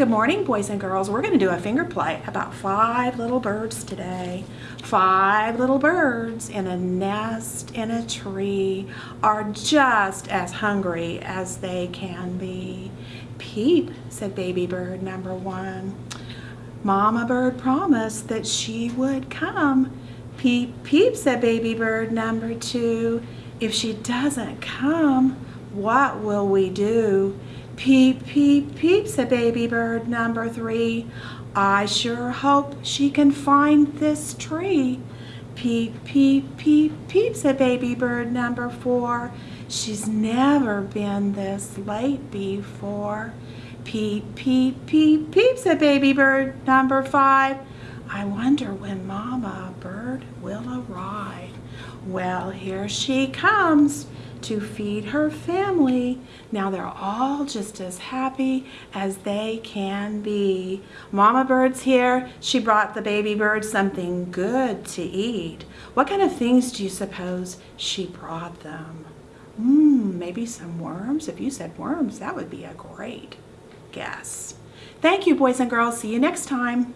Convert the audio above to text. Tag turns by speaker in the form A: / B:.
A: Good morning, boys and girls. We're going to do a finger play about five little birds today. Five little birds in a nest in a tree are just as hungry as they can be. Peep, said baby bird number one. Mama bird promised that she would come. Peep, peep, said baby bird number two. If she doesn't come, what will we do? Peep, peep, peep, said baby bird number three. I sure hope she can find this tree. Peep, peep, peep, peep, said baby bird number four. She's never been this late before. Peep, peep, peep, peep, said baby bird number five. I wonder when Mama Bird will arrive. Well, here she comes to feed her family. Now they're all just as happy as they can be. Mama Bird's here. She brought the baby bird something good to eat. What kind of things do you suppose she brought them? Mmm, maybe some worms? If you said worms, that would be a great guess. Thank you, boys and girls. See you next time.